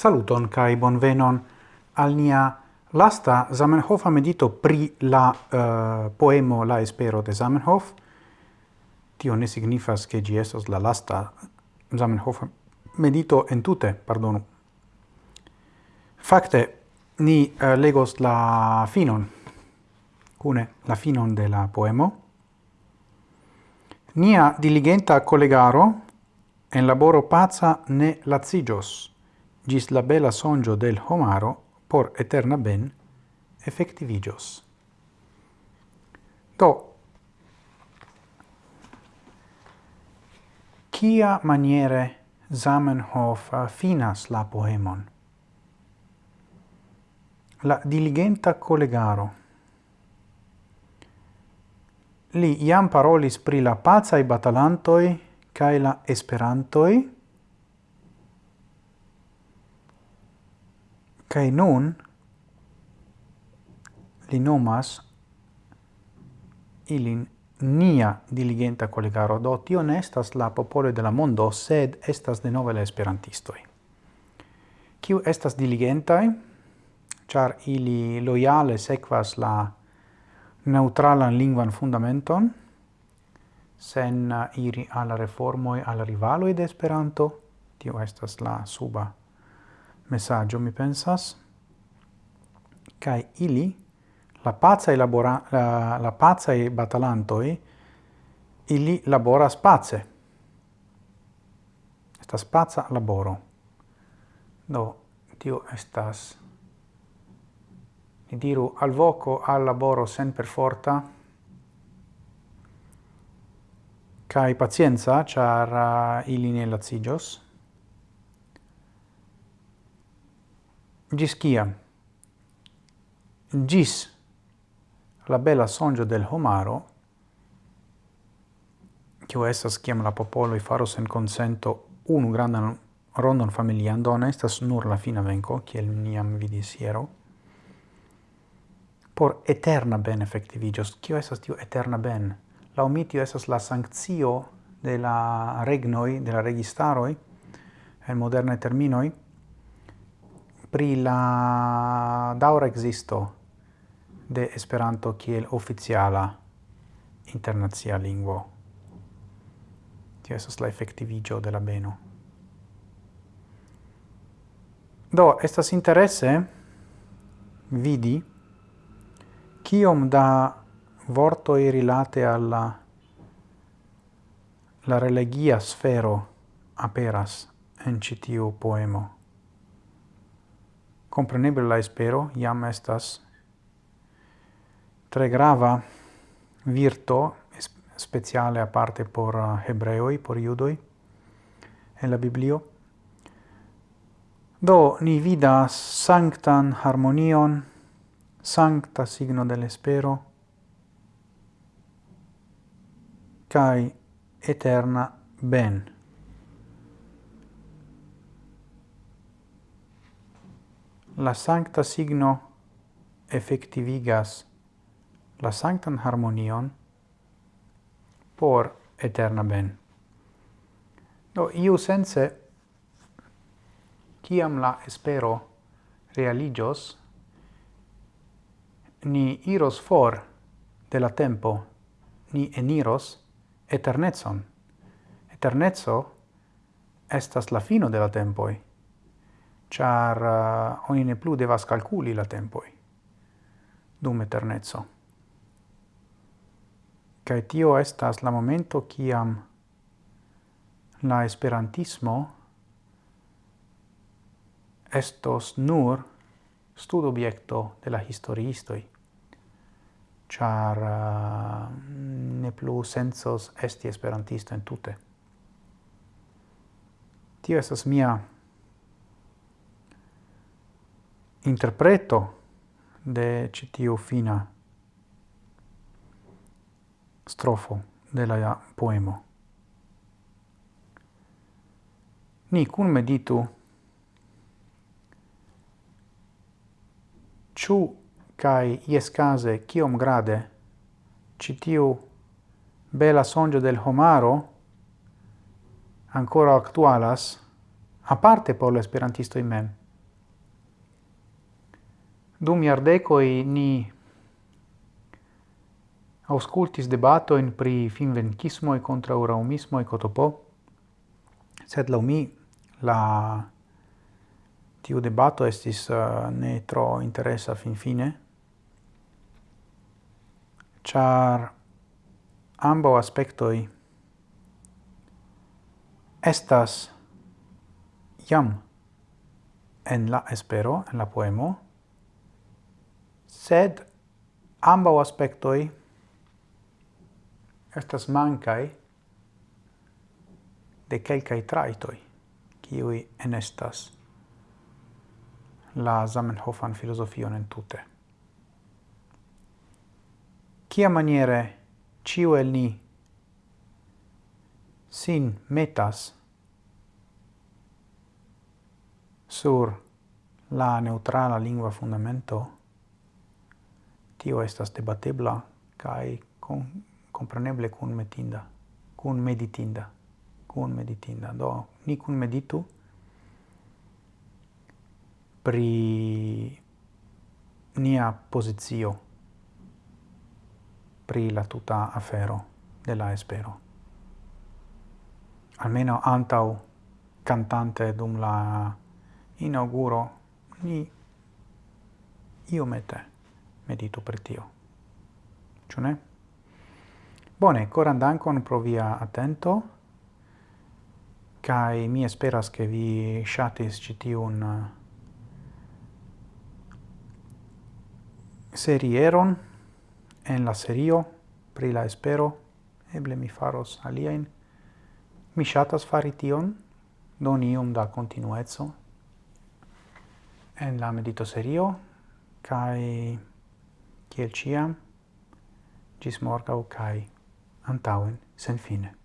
Saluton kai bonvenon al nia lasta Zamenhofa medito pri la uh, poemo La espero de Zamenhof. Tio ne signifas che gi estas la lasta Zamenhofa medito en tute, pardonu. Fakte ni uh, legos la finon cune la finon de la poemo. Nia diligenta collegaro en laboro pazza ne lazigios gis la bella songio del homaro por eterna ben effectivigios. Do, kia maniere Zamenhof finas la poemon? La diligenta collegaro. Li iam parolis pri la pazai batalantoi cae la esperantoi, Kai nun li nomas ilin nia diligenta collegaro do tio ne estas la popolo de la mondo, sed estas de nove la esperantistoi. Kiu estas diligentai? char ili loiale sequas la neutralan lingvan fundamenton, sen iri alla reformoi, alla rivaloi de Esperanto, tio estas la suba messaggio, mi pensas, cae ili, la pazza labora, la, la pazzae batalantoi, ili laboras pace. Estas paca laboro. Do, tio estas, ni diru, al voco al laboro sen per forta, cae pazienza, char uh, ili ne lazigios, Gis ciam? Gis la bella sonjo del homaro, che estas ciam la popoloi faros en consento unu grandan rondon familian, do estas nur la fina venco, kiel niam vidis hiero, por eterna ben effectivigios. Cio estas tiu eterna ben? La omitio estas la sanctio de la regnoi, de la registaroi, en modernai terminoi, pri la daura existo de Esperanto kiel oficiala internacia lingvo. Tio estas la efektiviĝo de la beno. Do, estas interesse vidi kiom da vorto rilate alla la religia sfero aperas en citiu poemo compreneble la espero iam estas tre grava virto speciale aparte por uh, hebreoi, por judoi en la Biblio. Do ni vidas sanctan harmonion, sancta signo del espero, cae eterna ben. la sancta signo effectivigas la sanctan harmonion por eterna ben. Do iu sense, ciam la espero realigios, ni iros for de la tempo, ni eniros eternetson. Eternetso estas la fino de la tempoi char eh, uh, oni ne plu devas calculi la tempoi dum eternezzo. Cae tio estas la momento ciam la esperantismo estos nur stud objecto de la historiistoi, char uh, ne plu sensos esti esperantisto in tute. Tio estas mia interpreto de citiu fina strofo de la poemo. Ni cun meditu ciu cae ies case ciom grade citiu bela songia del homaro ancora actualas, a parte por l'esperantisto in mem. Dum jardecoi ni auscultis debato in pri finvenkismoi contra uraumismoi cotopo, sed lau mi la tiu debato estis uh, ne tro interesa fin fine, char ambo aspectoi estas jam en la espero, en la poemo, sed ambau aspectoi estas mancai de quelcae traitoi, kiui enestas la Zamenhofan filosofion en tute. Cia maniere ciu el ni sin metas sur la neutrala lingua fundamento tio estas debatebla kai com, compreneble kun metinda, kun meditinda, kun meditinda. Do ni kun meditu pri nia pozicio pri la tuta afero de la espero. Almeno antau cantante dum la inauguro ni io mette meditu per tio. Ciu ne? Bone, coran dankon pro via attento, kai mi esperas che vi shatis ĉi tiun serieron en la serio pri la espero, eble mi faros alien Mi shatas fari tion, don iom da continuezzo en la medito serio, kai kiel ciam, gis morgau cae antauen sen fine.